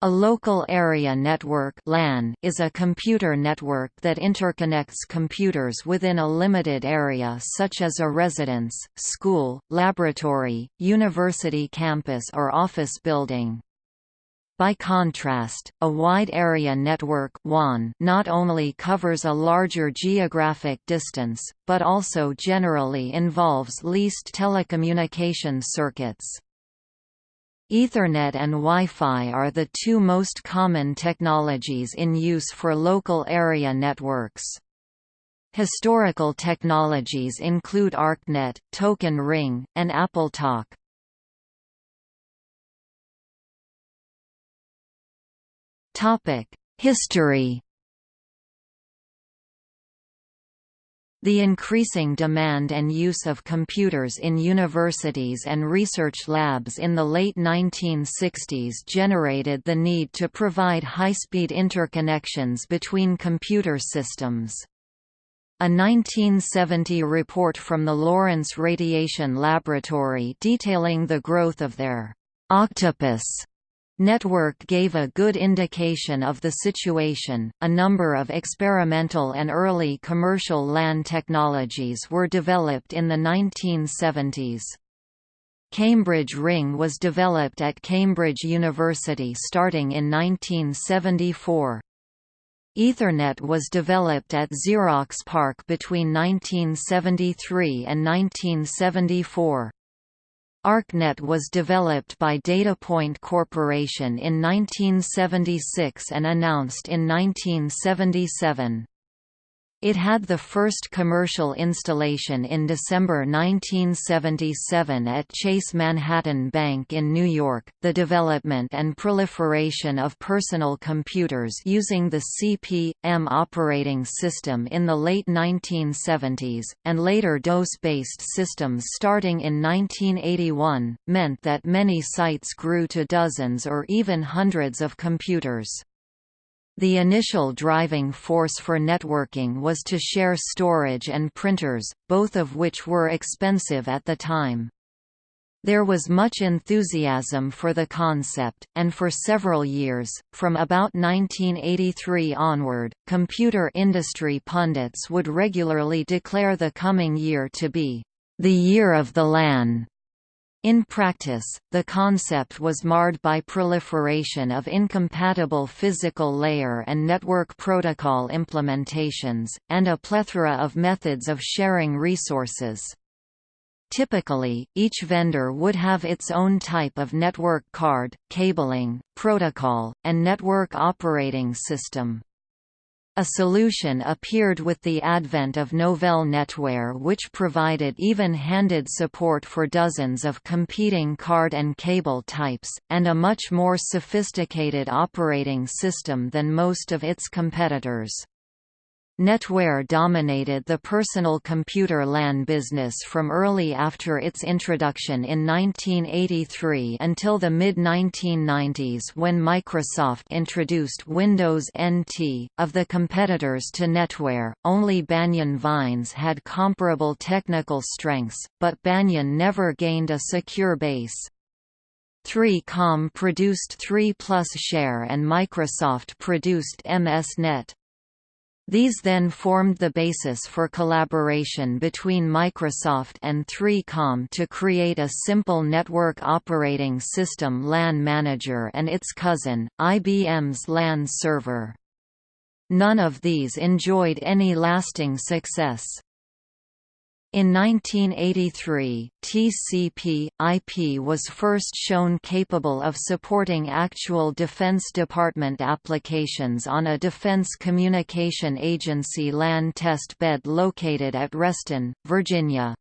A local area network LAN is a computer network that interconnects computers within a limited area such as a residence, school, laboratory, university campus or office building. By contrast, a wide area network WAN not only covers a larger geographic distance, but also generally involves leased telecommunication circuits. Ethernet and Wi-Fi are the two most common technologies in use for local area networks. Historical technologies include ArcNet, Token Ring, and AppleTalk. History The increasing demand and use of computers in universities and research labs in the late 1960s generated the need to provide high-speed interconnections between computer systems. A 1970 report from the Lawrence Radiation Laboratory detailing the growth of their octopus Network gave a good indication of the situation. A number of experimental and early commercial LAN technologies were developed in the 1970s. Cambridge Ring was developed at Cambridge University starting in 1974. Ethernet was developed at Xerox PARC between 1973 and 1974. ArcNet was developed by DataPoint Corporation in 1976 and announced in 1977. It had the first commercial installation in December 1977 at Chase Manhattan Bank in New York. The development and proliferation of personal computers using the CP/M operating system in the late 1970s, and later DOS-based systems starting in 1981, meant that many sites grew to dozens or even hundreds of computers. The initial driving force for networking was to share storage and printers, both of which were expensive at the time. There was much enthusiasm for the concept, and for several years, from about 1983 onward, computer industry pundits would regularly declare the coming year to be the year of the LAN. In practice, the concept was marred by proliferation of incompatible physical layer and network protocol implementations, and a plethora of methods of sharing resources. Typically, each vendor would have its own type of network card, cabling, protocol, and network operating system. A solution appeared with the advent of Novell NetWare which provided even-handed support for dozens of competing card and cable types, and a much more sophisticated operating system than most of its competitors. NetWare dominated the personal computer LAN business from early after its introduction in 1983 until the mid-1990s when Microsoft introduced Windows NT. Of the competitors to NetWare, only Banyan Vines had comparable technical strengths, but Banyan never gained a secure base. 3Com produced 3 Plus Share and Microsoft produced MSNet. These then formed the basis for collaboration between Microsoft and 3Com to create a simple network operating system LAN manager and its cousin, IBM's LAN server. None of these enjoyed any lasting success. In 1983, TCP/IP was first shown capable of supporting actual Defense Department applications on a Defense Communication Agency LAN test bed located at Reston, Virginia.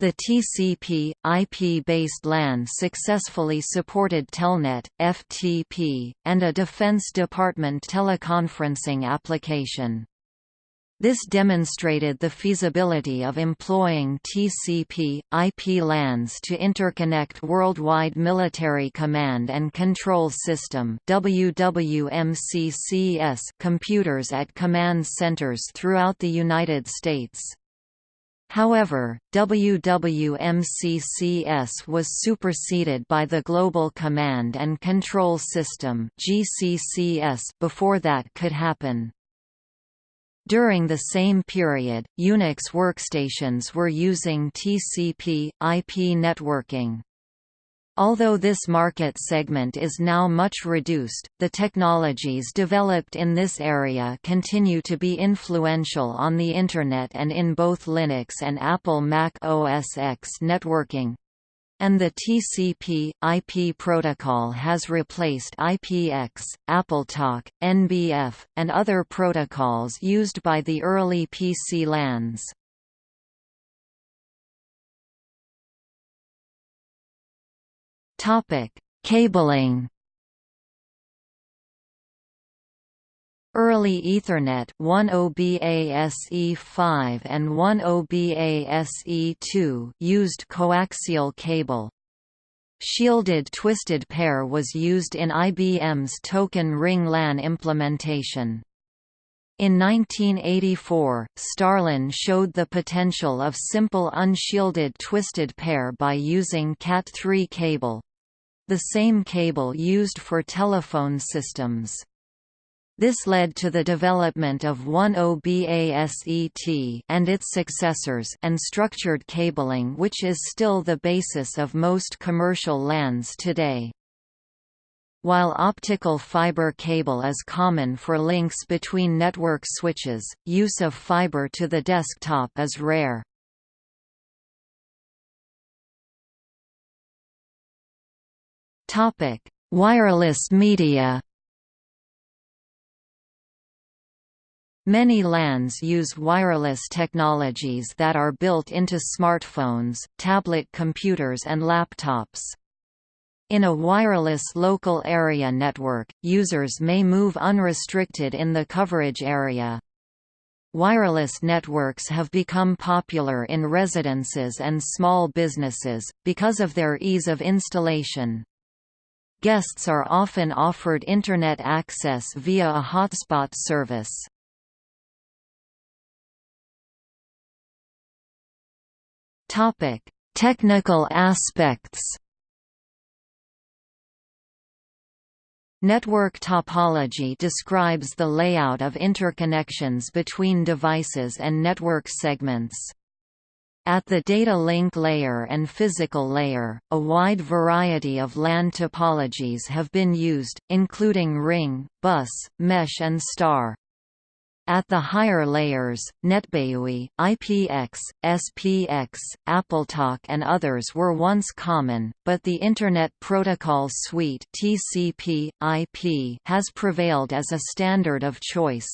The TCP/IP-based LAN successfully supported Telnet, FTP, and a Defense Department teleconferencing application. This demonstrated the feasibility of employing TCP, IP LANs to interconnect Worldwide Military Command and Control System computers at command centers throughout the United States. However, WWMCCS was superseded by the Global Command and Control System before that could happen. During the same period, Unix workstations were using TCP, IP networking. Although this market segment is now much reduced, the technologies developed in this area continue to be influential on the Internet and in both Linux and Apple Mac OS X networking. And the TCP/IP protocol has replaced IPX, AppleTalk, NBF, and other protocols used by the early PC LANs. Cabling. Early Ethernet 10BASE5 and 10BASE2 used coaxial cable. Shielded twisted pair was used in IBM's Token Ring LAN implementation. In 1984, StarLAN showed the potential of simple unshielded twisted pair by using Cat3 cable the same cable used for telephone systems. This led to the development of 10BASET and its successors and structured cabling which is still the basis of most commercial LANs today. While optical fiber cable is common for links between network switches, use of fiber to the desktop is rare. Topic: Wireless media. Many LANs use wireless technologies that are built into smartphones, tablet computers and laptops. In a wireless local area network, users may move unrestricted in the coverage area. Wireless networks have become popular in residences and small businesses, because of their ease of installation. Guests are often offered Internet access via a hotspot service. Topic: Technical aspects. Network topology describes the layout of interconnections between devices and network segments. At the data link layer and physical layer, a wide variety of LAN topologies have been used, including ring, bus, mesh and star. At the higher layers, NetBEUI, IPX, SPX, AppleTalk and others were once common, but the Internet Protocol Suite TCP/IP has prevailed as a standard of choice.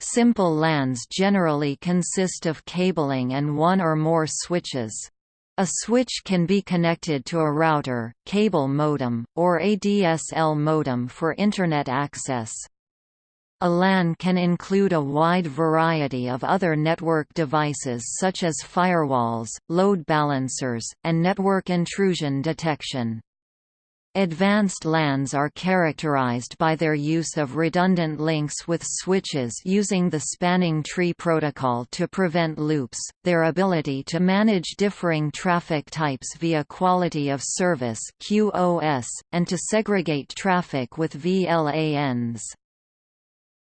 Simple LANs generally consist of cabling and one or more switches. A switch can be connected to a router, cable modem, or ADSL modem for Internet access. A LAN can include a wide variety of other network devices such as firewalls, load balancers, and network intrusion detection. Advanced LANs are characterized by their use of redundant links with switches using the spanning tree protocol to prevent loops, their ability to manage differing traffic types via quality of service (QoS), and to segregate traffic with VLANs.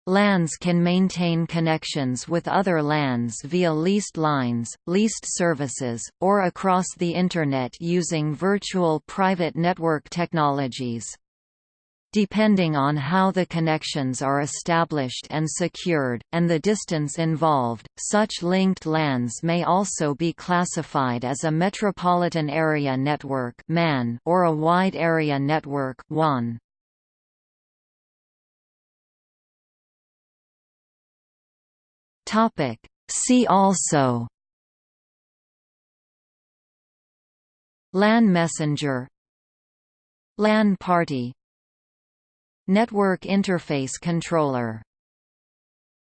LANs can maintain connections with other LANs via leased lines, leased services, or across the Internet using virtual private network technologies. Depending on how the connections are established and secured, and the distance involved, such linked LANs may also be classified as a Metropolitan Area Network or a Wide Area Network WAN. Topic. See also LAN messenger LAN party Network interface controller